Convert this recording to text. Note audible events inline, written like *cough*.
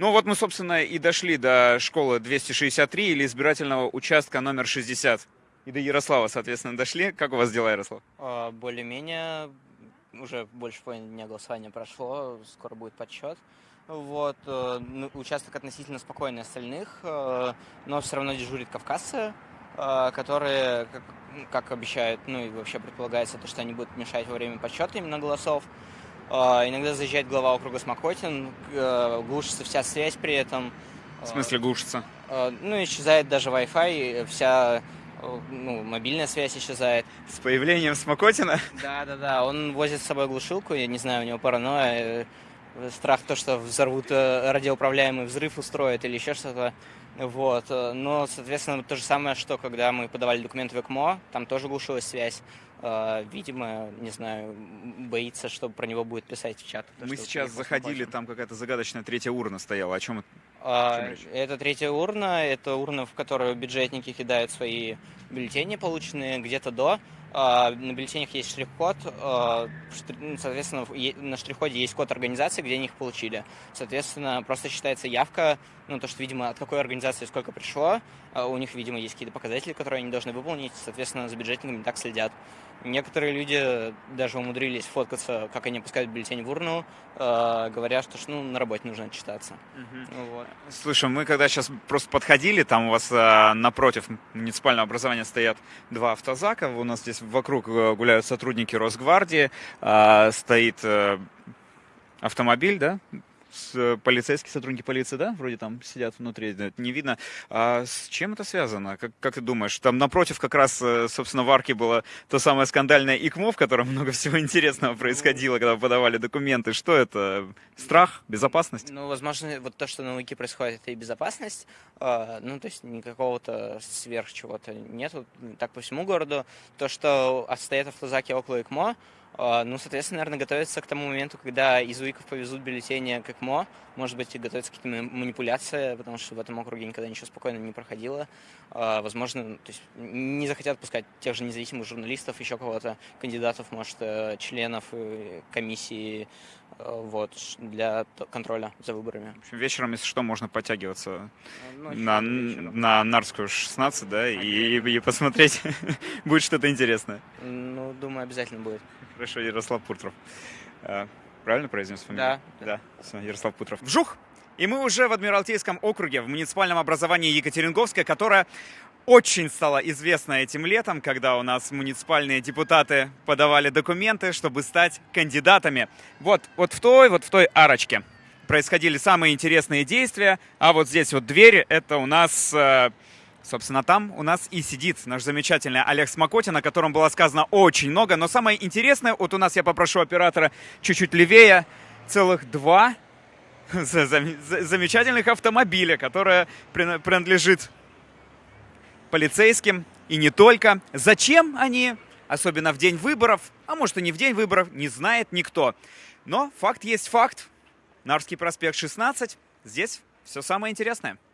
Ну вот мы, собственно, и дошли до школы 263 или избирательного участка номер 60. И до Ярослава, соответственно, дошли. Как у вас дела, Ярослав? А, Более-менее, уже больше половины дня голосования прошло, скоро будет подсчет. Вот, э, ну, участок относительно спокойный остальных, э, но все равно дежурит кавказцы, э, которые, как, обещают, ну и вообще предполагается, то, что они будут мешать во время подсчета именно голосов. Э, Иногда заезжает глава округа Смокотин, э, глушится вся связь при этом. В смысле глушится? Э, Ну, исчезает даже Wi-Fi, вся э, ну, мобильная связь исчезает. С появлением Смокотина? Да, да, да. Он возит с собой глушилку, я не знаю, у него паранойя, э, страх то, что взорвут э, радиоуправляемый взрыв устроят или еще что-то. Вот. э, Но, соответственно, то же самое, что когда мы подавали документы в ЭКМО, там тоже глушилась связь. Э, Видимо, не знаю, боится, что про него будет писать в чат. то, Мы сейчас заходили, там какая-то загадочная третья урна стояла. О чем это? А? Это третья урна, это урна, в которую бюджетники кидают свои бюллетени, полученные где-то до. А, На бюллетенях есть штрих-код, а, ну, соответственно, на штрих-коде есть код организации, где они их получили. Соответственно, просто считается явка, ну, то, что, видимо, от какой организации сколько пришло, а у них, видимо, есть какие-то показатели, которые они должны выполнить, соответственно, за бюджетниками так следят. Некоторые люди даже умудрились фоткаться, как они пускают бюллетень в урну, говоря, что ну, на работе нужно отчитаться. Ну Вот. Слушай, мы когда сейчас просто подходили, там у вас напротив муниципального образования стоят два автозака, у нас здесь вокруг э, гуляют сотрудники Росгвардии, а, стоит э, автомобиль, да, с, э, полицейские сотрудники полиции, да, вроде там сидят внутри, да, не видно. А с чем это связано? Как, как ты думаешь? Там напротив как раз, э, собственно, в арке было то самое скандальное ИКМО, в котором много *laughs* всего интересного происходило, когда подавали документы. Что это? Страх? Безопасность? Ну, возможно, вот то, что на Луке происходит, это и безопасность. А, Ну, то есть никакого-то сверх чего-то нету. Так по всему городу. То, что стоят автозаки около ЭКМО, а, ну, соответственно, наверное, готовятся к тому моменту, когда из УИКов повезут бюллетени к ЭКМО. Может быть, и готовятся к каким-то манипуляциям, потому что в этом округе никогда ничего спокойно не проходило. А, Возможно, то есть не захотят пускать тех же независимых журналистов, еще кого-то, кандидатов, может, э, членов э, комиссии, э, вот, для контроля за выборами. В общем, вечером, если что, можно подтягиваться Ну, на, на Нарскую 16, да, и, и посмотреть, *laughs* будет что-то интересное. Ну, думаю, обязательно будет. Хорошо, Ярослав Пуртров. А, Правильно произнес фамилию? Да. Да, все, Ярослав Путров. Вжух! И мы уже в Адмиралтейском округе, в муниципальном образовании Екатеринговское, которое очень стало известно этим летом, когда у нас муниципальные депутаты подавали документы, чтобы стать кандидатами. Вот, вот в той, вот в той арочке происходили самые интересные действия, а вот здесь вот двери, это у нас, э, собственно, там у нас и сидит наш замечательный Олег Смокотин, о котором было сказано очень много, но самое интересное, вот у нас я попрошу оператора чуть-чуть левее, целых два *laughs* за- за- за- замечательных автомобиля, которые прина- принадлежит полицейским и не только. Зачем они, особенно в день выборов, а может и не в день выборов, не знает никто. Но факт есть факт. Нарвский проспект 16. Здесь все самое интересное.